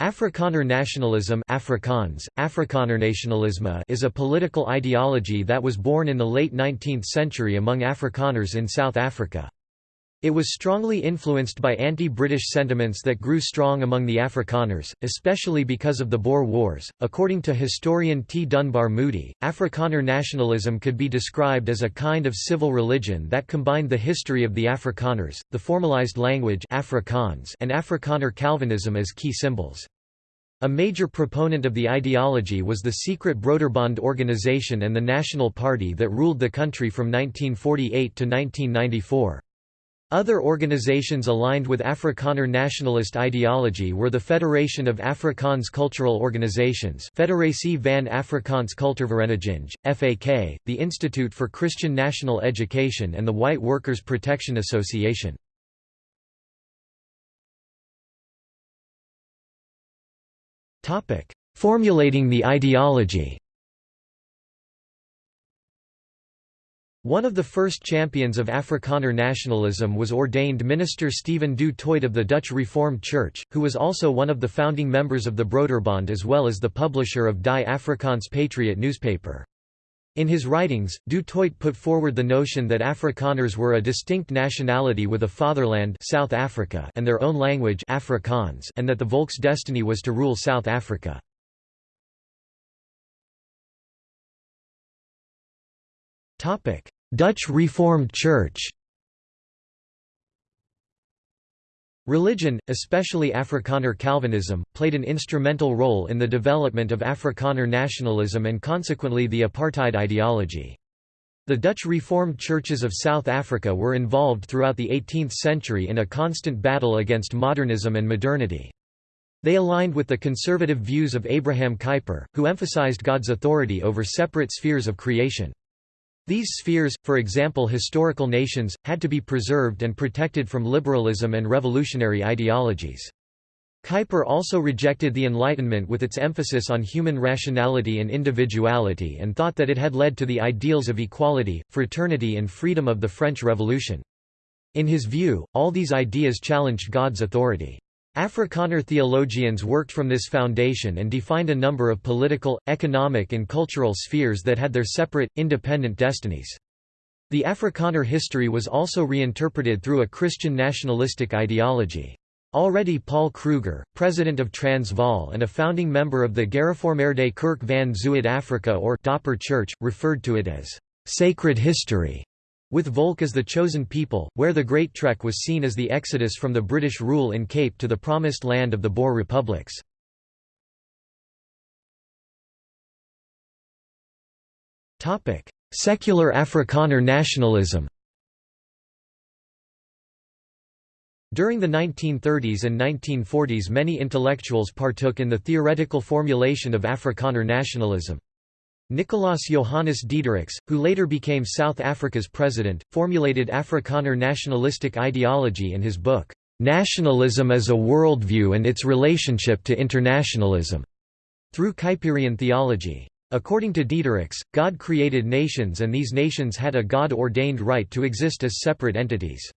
Afrikaner nationalism Afrikaans, Afrikanernasionalisme is a political ideology that was born in the late 19th century among Afrikaners in South Africa. It was strongly influenced by anti-British sentiments that grew strong among the Afrikaners, especially because of the Boer Wars. According to historian T. Dunbar Moody, Afrikaner nationalism could be described as a kind of civil religion that combined the history of the Afrikaners, the formalized language Afrikaans, and Afrikaner Calvinism as key symbols. A major proponent of the ideology was the secret Broederbond organization and the National Party that ruled the country from 1948 to 1994. Other organizations aligned with Afrikaner nationalist ideology were the Federation of Afrikaans Cultural Organizations Federatie van Afrikaans Kultuurvereniging, FAK, the Institute for Christian National Education and the White Workers' Protection Association. Formulating the ideology One of the first champions of Afrikaner nationalism was ordained minister Stephen du Toit of the Dutch Reformed Church, who was also one of the founding members of the Broederbond as well as the publisher of Die Afrikaans Patriot newspaper. In his writings, Du Toit put forward the notion that Afrikaners were a distinct nationality with a fatherland South Africa and their own language Afrikaans and that the Volk's destiny was to rule South Africa. Dutch Reformed Church Religion, especially Afrikaner Calvinism, played an instrumental role in the development of Afrikaner nationalism and consequently the apartheid ideology. The Dutch Reformed churches of South Africa were involved throughout the 18th century in a constant battle against modernism and modernity. They aligned with the conservative views of Abraham Kuyper, who emphasized God's authority over separate spheres of creation. These spheres, for example historical nations, had to be preserved and protected from liberalism and revolutionary ideologies. Kuyper also rejected the Enlightenment with its emphasis on human rationality and individuality and thought that it had led to the ideals of equality, fraternity and freedom of the French Revolution. In his view, all these ideas challenged God's authority. Afrikaner theologians worked from this foundation and defined a number of political, economic and cultural spheres that had their separate, independent destinies. The Afrikaner history was also reinterpreted through a Christian nationalistic ideology. Already Paul Kruger, president of Transvaal and a founding member of the Gereformeerde Kerk van Zuid-Afrika or Dopper Church, referred to it as sacred history. With Volk as the chosen people, where the Great Trek was seen as the exodus from the British rule in Cape to the promised land of the Boer republics. Secular Afrikaner nationalism During the 1930s and 1940s many intellectuals partook in the theoretical formulation of Afrikaner nationalism. Nicolaas Johannes Diederichs, who later became South Africa's president, formulated Afrikaner nationalistic ideology in his book, "'Nationalism as a Worldview and Its Relationship to Internationalism' through Kuyperian theology. According to Diederichs, God created nations and these nations had a God-ordained right to exist as separate entities.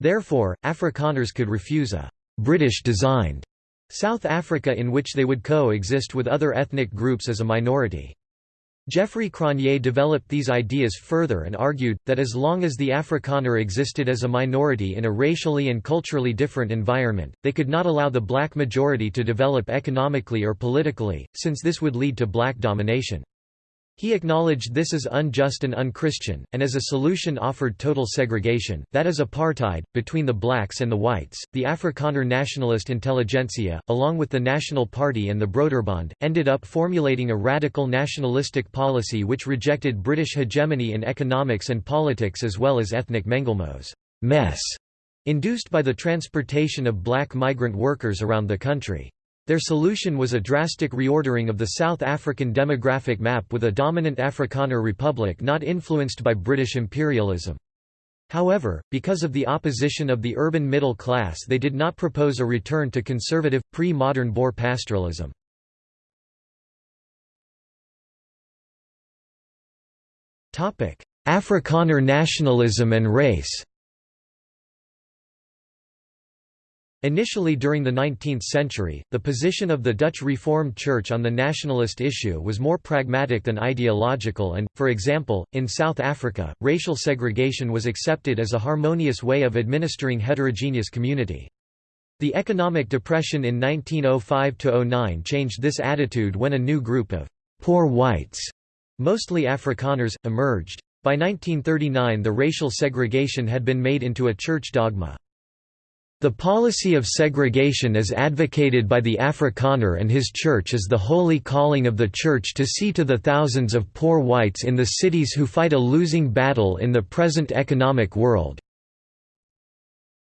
Therefore, Afrikaners could refuse a «British-designed» South Africa in which they would co-exist with other ethnic groups as a minority. Geoffrey Cronje developed these ideas further and argued, that as long as the Afrikaner existed as a minority in a racially and culturally different environment, they could not allow the black majority to develop economically or politically, since this would lead to black domination. He acknowledged this as unjust and unchristian, and as a solution offered total segregation, that is apartheid, between the blacks and the whites. The Afrikaner nationalist intelligentsia, along with the National Party and the Broederbond, ended up formulating a radical nationalistic policy which rejected British hegemony in economics and politics as well as ethnic mengelmoes mess, induced by the transportation of black migrant workers around the country. Their solution was a drastic reordering of the South African demographic map with a dominant Afrikaner republic not influenced by British imperialism. However, because of the opposition of the urban middle class they did not propose a return to conservative, pre-modern Boer pastoralism. Afrikaner nationalism and race Initially during the 19th century, the position of the Dutch Reformed Church on the nationalist issue was more pragmatic than ideological and, for example, in South Africa, racial segregation was accepted as a harmonious way of administering heterogeneous community. The economic depression in 1905–09 changed this attitude when a new group of «poor whites», mostly Afrikaners, emerged. By 1939 the racial segregation had been made into a church dogma. The policy of segregation as advocated by the Afrikaner and his church is the holy calling of the church to see to the thousands of poor whites in the cities who fight a losing battle in the present economic world.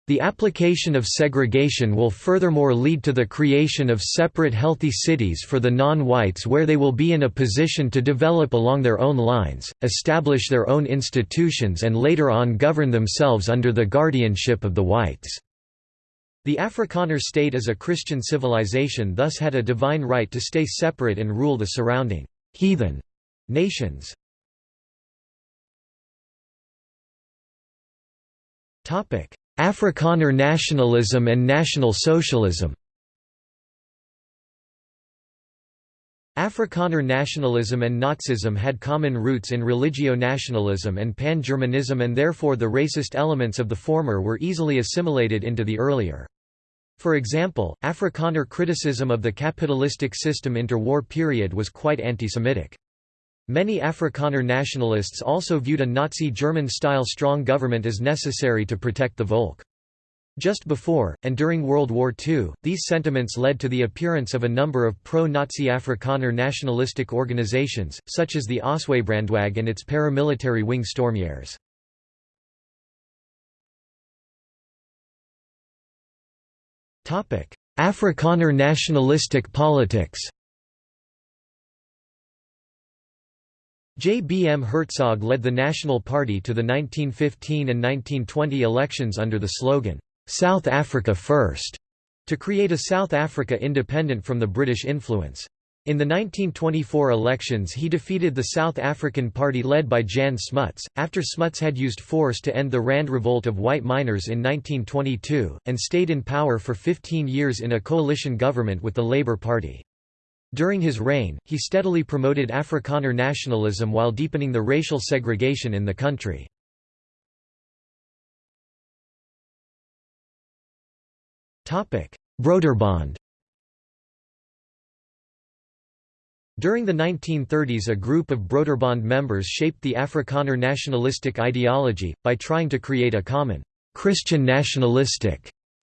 The application of segregation will furthermore lead to the creation of separate healthy cities for the non-whites where they will be in a position to develop along their own lines, establish their own institutions and later on govern themselves under the guardianship of the whites. The Afrikaner state as a Christian civilization thus had a divine right to stay separate and rule the surrounding «heathen» nations. Topic: Afrikaner nationalism and National Socialism Afrikaner nationalism and Nazism had common roots in religio-nationalism and pan-Germanism and therefore the racist elements of the former were easily assimilated into the earlier. For example, Afrikaner criticism of the capitalistic system interwar period was quite anti-Semitic. Many Afrikaner nationalists also viewed a Nazi German-style strong government as necessary to protect the Volk. Just before, and during World War II, these sentiments led to the appearance of a number of pro-Nazi Afrikaner nationalistic organizations, such as the Ossewabrandwag and its paramilitary wing Stormjaers. Afrikaner nationalistic politics J. B. M. Hertzog led the National Party to the 1915 and 1920 elections under the slogan, South Africa First, to create a South Africa independent from the British influence. In the 1924 elections he defeated the South African Party led by Jan Smuts, after Smuts had used force to end the Rand Revolt of white miners in 1922, and stayed in power for 15 years in a coalition government with the Labour Party. During his reign, he steadily promoted Afrikaner nationalism while deepening the racial segregation in the country. Broederbond During the 1930s a group of Broederbond members shaped the Afrikaner nationalistic ideology, by trying to create a common, Christian nationalistic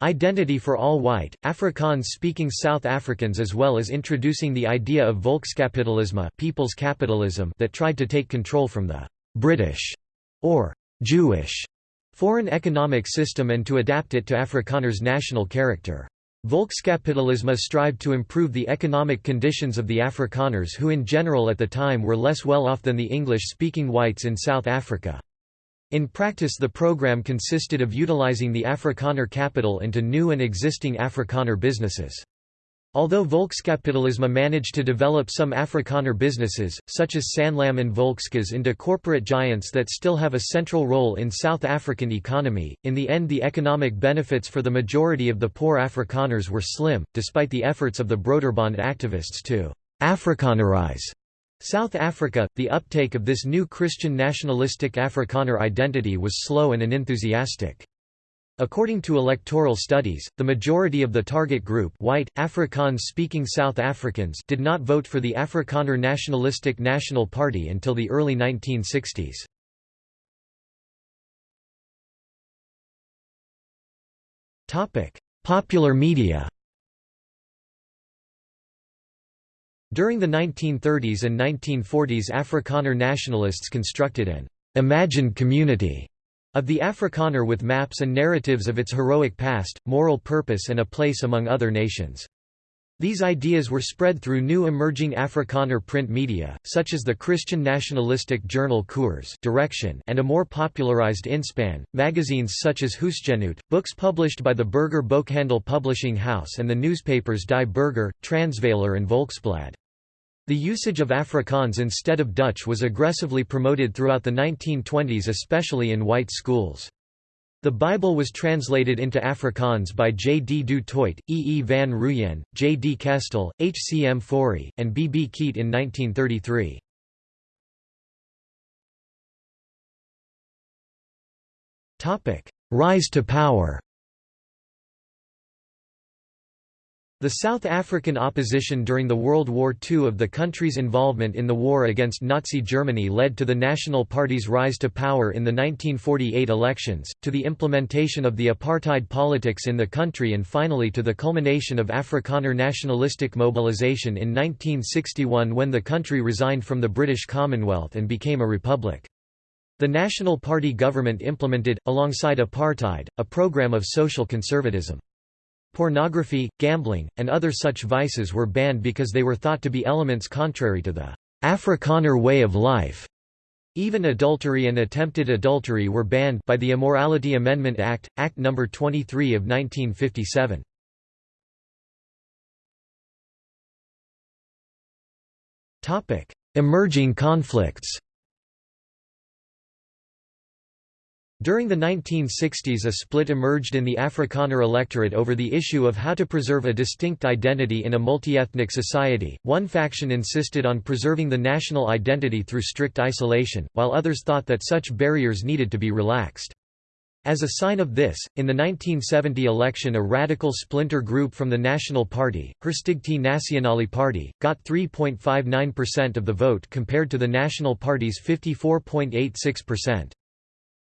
identity for all white, Afrikaans-speaking South Africans as well as introducing the idea of Volkskapitalisme people's capitalism that tried to take control from the «British» or «Jewish» foreign economic system and to adapt it to Afrikaners' national character. Volkskapitalisme strived to improve the economic conditions of the Afrikaners who in general at the time were less well off than the English-speaking whites in South Africa. In practice the program consisted of utilizing the Afrikaner capital into new and existing Afrikaner businesses. Although Volkskapitalisme managed to develop some Afrikaner businesses, such as Sanlam and Volkskas into corporate giants that still have a central role in South African economy, in the end the economic benefits for the majority of the poor Afrikaners were slim, despite the efforts of the Broederbond activists to «Afrikanerize» South Africa. The uptake of this new Christian nationalistic Afrikaner identity was slow and unenthusiastic. According to electoral studies, the majority of the target group white, Afrikaans-speaking South Africans did not vote for the Afrikaner Nationalistic National Party until the early 1960s. Popular media During the 1930s and 1940s Afrikaner nationalists constructed an imagined community of the Afrikaner with maps and narratives of its heroic past, moral purpose and a place among other nations. These ideas were spread through new emerging Afrikaner print media, such as the Christian nationalistic journal Koers Direction and a more popularized Inspan, magazines such as Huisgenoot, books published by the Burger Boekhandel Publishing House and the newspapers Die Burger, Transvaaler and Volksblad. The usage of Afrikaans instead of Dutch was aggressively promoted throughout the 1920s especially in white schools. The Bible was translated into Afrikaans by J. D. Du Toit, E. E. van Rooyen, J. D. Kestell, H. C. M. Fourie, and B. B. Keet in 1933. Rise to power The South African opposition during the World War II of the country's involvement in the war against Nazi Germany led to the National Party's rise to power in the 1948 elections, to the implementation of the apartheid politics in the country and finally to the culmination of Afrikaner nationalistic mobilization in 1961 when the country resigned from the British Commonwealth and became a republic. The National Party government implemented, alongside apartheid, a program of social conservatism. Pornography, gambling, and other such vices were banned because they were thought to be elements contrary to the Afrikaner way of life. Even adultery and attempted adultery were banned by the Immorality Amendment Act, Act No. 23 of 1957. Emerging conflicts During the 1960s a split emerged in the Afrikaner electorate over the issue of how to preserve a distinct identity in a multi-ethnic society. One faction insisted on preserving the national identity through strict isolation, while others thought that such barriers needed to be relaxed. As a sign of this, in the 1970 election a radical splinter group from the National Party, Herstigte Nasionale Party, got 3.59% of the vote compared to the National Party's 54.86%.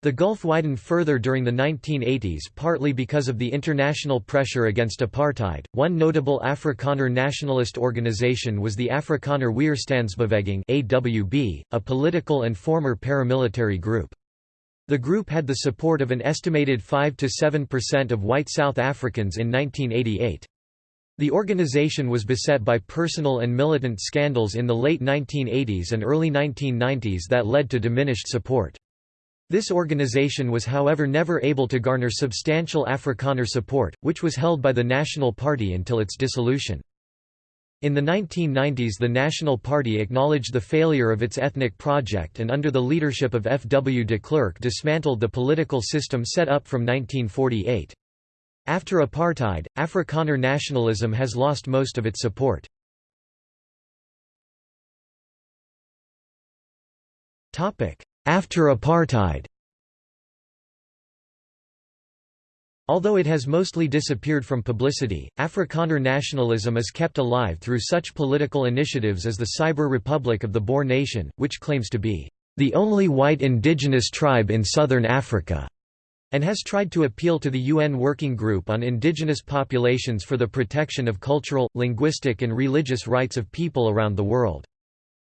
The gulf widened further during the 1980s partly because of the international pressure against apartheid. One notable Afrikaner nationalist organization was the Afrikaner Weerstandsbeweging (AWB), a political and former paramilitary group. The group had the support of an estimated 5 to 7% of white South Africans in 1988. The organization was beset by personal and militant scandals in the late 1980s and early 1990s that led to diminished support. This organization was however never able to garner substantial Afrikaner support, which was held by the National Party until its dissolution. In the 1990s the National Party acknowledged the failure of its ethnic project and under the leadership of F. W. de Klerk dismantled the political system set up from 1948. After apartheid, Afrikaner nationalism has lost most of its support. After apartheid Although it has mostly disappeared from publicity, Afrikaner nationalism is kept alive through such political initiatives as the Cyber Republic of the Boer Nation, which claims to be the only white indigenous tribe in southern Africa, and has tried to appeal to the UN Working Group on Indigenous Populations for the protection of cultural, linguistic and religious rights of people around the world.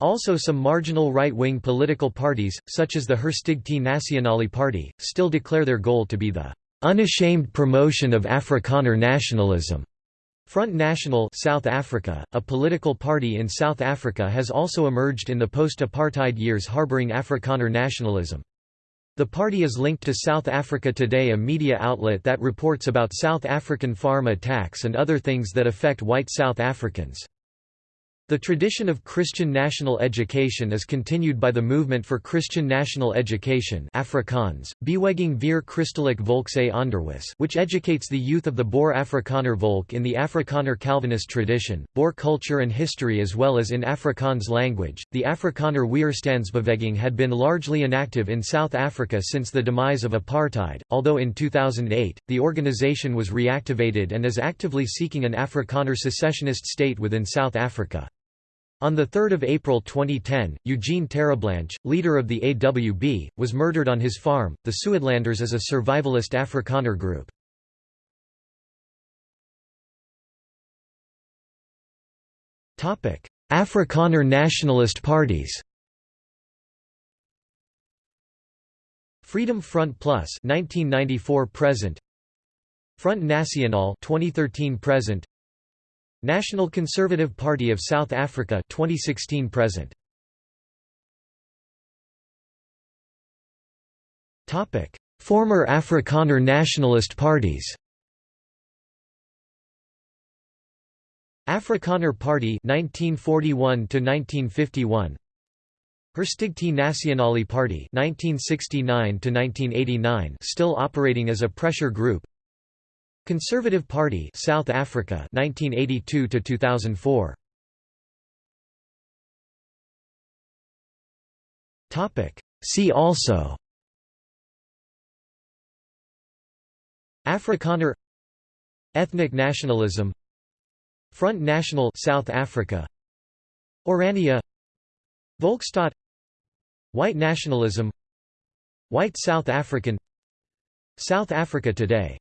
Also some marginal right-wing political parties, such as the Herstigte Nasionale Party, still declare their goal to be the "...unashamed promotion of Afrikaner nationalism." Front National South Africa, a political party in South Africa has also emerged in the post-apartheid years harboring Afrikaner nationalism. The party is linked to South Africa Today a media outlet that reports about South African farm attacks and other things that affect white South Africans. The tradition of Christian national education is continued by the Movement for Christian National Education Afrikaans, Beweging vir Christelijk Volkse Onderwijs which educates the youth of the Boer Afrikaner Volk in the Afrikaner Calvinist tradition, Boer culture and history as well as in Afrikaans language. The Afrikaner Weerstandsbeweging had been largely inactive in South Africa since the demise of apartheid, although in 2008, the organization was reactivated and is actively seeking an Afrikaner secessionist state within South Africa. On 3 April 2010, Eugene Terre'Blanche, leader of the AWB, was murdered on his farm. The Suidlanders is a survivalist Afrikaner group. Afrikaner nationalist parties Freedom Front Plus 1994 present Front National 2013 present National Conservative Party of South Africa 2016 present. Topic. Former Afrikaner nationalist parties. Afrikaner Party 1941 to 1951 Herstigte Nasionale Party 1969 to 1989 still operating as a pressure group Conservative Party South Africa 1982 2004 Topic. See also Afrikaner Ethnic nationalism Front National South Africa Oranje Volksstaat White nationalism White South African South Africa today